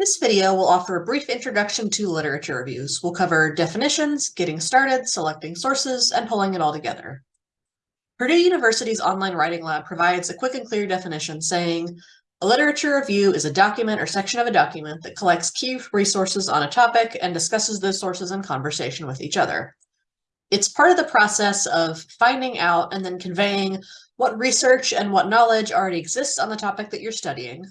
This video will offer a brief introduction to literature reviews. We'll cover definitions, getting started, selecting sources, and pulling it all together. Purdue University's online writing lab provides a quick and clear definition saying, a literature review is a document or section of a document that collects key resources on a topic and discusses those sources in conversation with each other. It's part of the process of finding out and then conveying what research and what knowledge already exists on the topic that you're studying,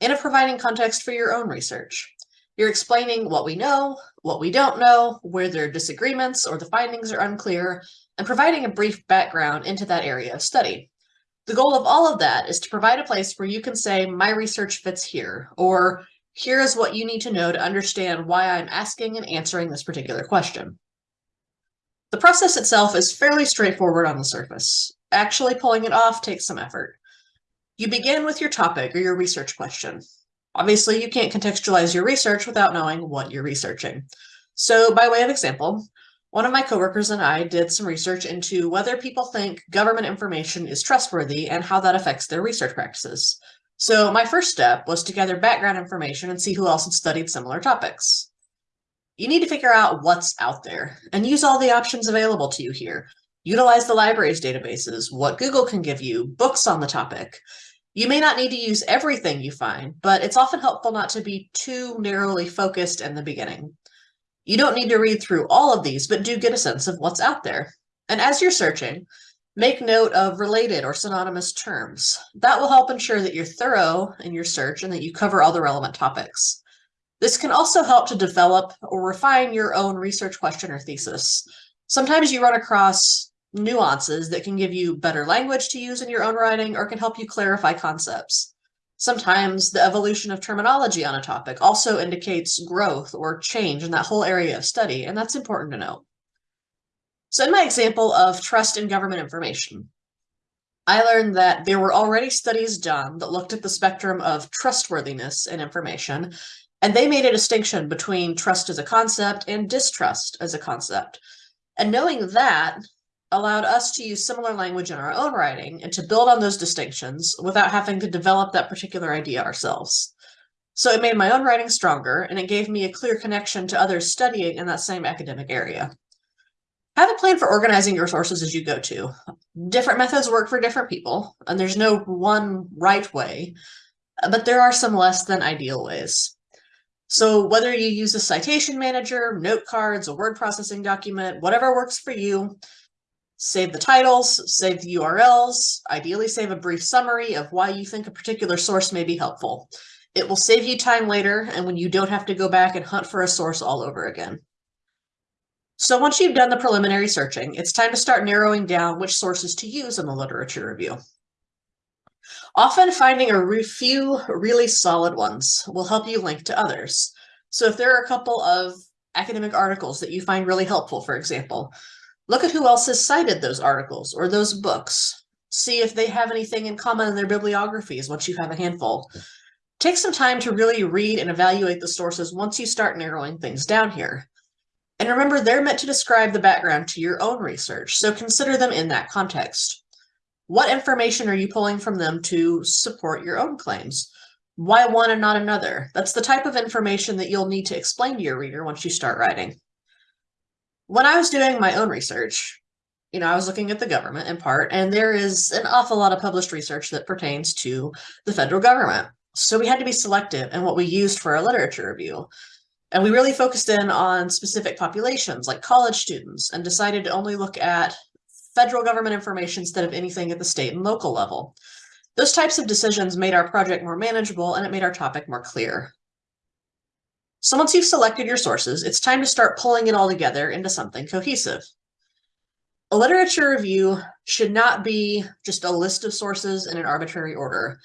and of providing context for your own research. You're explaining what we know, what we don't know, where there are disagreements or the findings are unclear, and providing a brief background into that area of study. The goal of all of that is to provide a place where you can say, my research fits here, or here is what you need to know to understand why I'm asking and answering this particular question. The process itself is fairly straightforward on the surface. Actually pulling it off takes some effort. You begin with your topic or your research question. Obviously, you can't contextualize your research without knowing what you're researching. So by way of example, one of my coworkers and I did some research into whether people think government information is trustworthy and how that affects their research practices. So my first step was to gather background information and see who else had studied similar topics. You need to figure out what's out there and use all the options available to you here. Utilize the library's databases, what Google can give you, books on the topic, you may not need to use everything you find, but it's often helpful not to be too narrowly focused in the beginning. You don't need to read through all of these, but do get a sense of what's out there. And as you're searching, make note of related or synonymous terms. That will help ensure that you're thorough in your search and that you cover all the relevant topics. This can also help to develop or refine your own research question or thesis. Sometimes you run across nuances that can give you better language to use in your own writing or can help you clarify concepts. Sometimes the evolution of terminology on a topic also indicates growth or change in that whole area of study, and that's important to note. So in my example of trust in government information, I learned that there were already studies done that looked at the spectrum of trustworthiness in information, and they made a distinction between trust as a concept and distrust as a concept. And knowing that allowed us to use similar language in our own writing and to build on those distinctions without having to develop that particular idea ourselves. So it made my own writing stronger and it gave me a clear connection to others studying in that same academic area. Have a plan for organizing your sources as you go to. Different methods work for different people, and there's no one right way, but there are some less than ideal ways. So whether you use a citation manager, note cards, a word processing document, whatever works for you, Save the titles, save the URLs, ideally save a brief summary of why you think a particular source may be helpful. It will save you time later and when you don't have to go back and hunt for a source all over again. So once you've done the preliminary searching, it's time to start narrowing down which sources to use in the literature review. Often finding a few really solid ones will help you link to others. So if there are a couple of academic articles that you find really helpful, for example, Look at who else has cited those articles or those books. See if they have anything in common in their bibliographies once you have a handful. Take some time to really read and evaluate the sources once you start narrowing things down here. And remember, they're meant to describe the background to your own research, so consider them in that context. What information are you pulling from them to support your own claims? Why one and not another? That's the type of information that you'll need to explain to your reader once you start writing when I was doing my own research, you know, I was looking at the government in part, and there is an awful lot of published research that pertains to the federal government. So we had to be selective in what we used for our literature review. And we really focused in on specific populations like college students and decided to only look at federal government information instead of anything at the state and local level. Those types of decisions made our project more manageable and it made our topic more clear. So once you've selected your sources, it's time to start pulling it all together into something cohesive. A literature review should not be just a list of sources in an arbitrary order.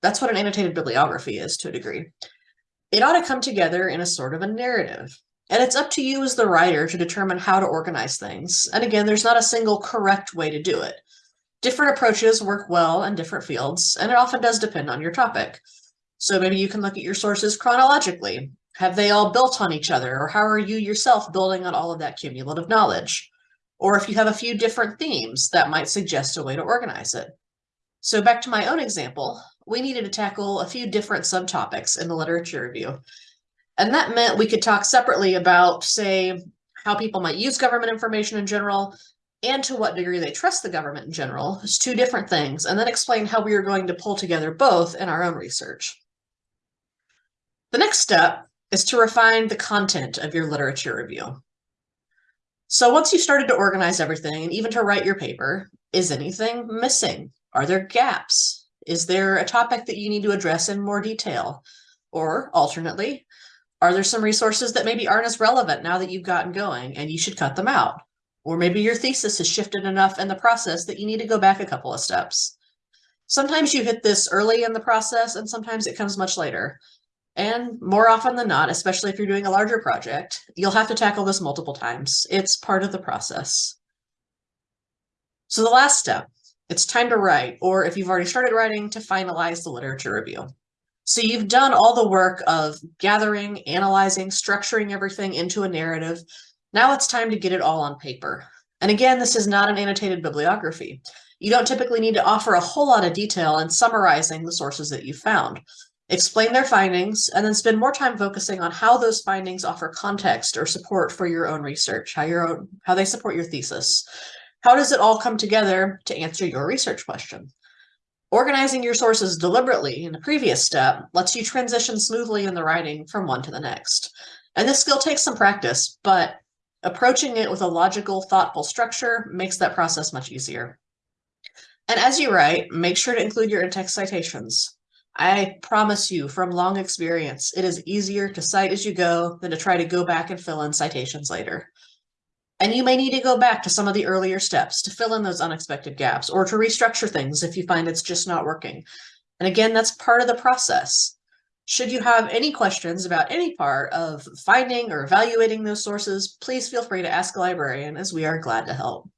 That's what an annotated bibliography is to a degree. It ought to come together in a sort of a narrative. And it's up to you as the writer to determine how to organize things. And again, there's not a single correct way to do it. Different approaches work well in different fields, and it often does depend on your topic. So maybe you can look at your sources chronologically have they all built on each other? Or how are you yourself building on all of that cumulative knowledge? Or if you have a few different themes, that might suggest a way to organize it. So back to my own example, we needed to tackle a few different subtopics in the literature review. And that meant we could talk separately about, say, how people might use government information in general and to what degree they trust the government in general. It's two different things, and then explain how we are going to pull together both in our own research. The next step is to refine the content of your literature review. So once you've started to organize everything and even to write your paper, is anything missing? Are there gaps? Is there a topic that you need to address in more detail? Or alternately, are there some resources that maybe aren't as relevant now that you've gotten going and you should cut them out? Or maybe your thesis has shifted enough in the process that you need to go back a couple of steps. Sometimes you hit this early in the process and sometimes it comes much later. And more often than not, especially if you're doing a larger project, you'll have to tackle this multiple times. It's part of the process. So the last step, it's time to write, or if you've already started writing, to finalize the literature review. So you've done all the work of gathering, analyzing, structuring everything into a narrative. Now it's time to get it all on paper. And again, this is not an annotated bibliography. You don't typically need to offer a whole lot of detail in summarizing the sources that you found. Explain their findings, and then spend more time focusing on how those findings offer context or support for your own research, how your own, how they support your thesis. How does it all come together to answer your research question? Organizing your sources deliberately in the previous step lets you transition smoothly in the writing from one to the next. And this skill takes some practice, but approaching it with a logical, thoughtful structure makes that process much easier. And as you write, make sure to include your in-text citations. I promise you from long experience, it is easier to cite as you go than to try to go back and fill in citations later. And you may need to go back to some of the earlier steps to fill in those unexpected gaps or to restructure things if you find it's just not working. And again, that's part of the process. Should you have any questions about any part of finding or evaluating those sources, please feel free to ask a librarian as we are glad to help.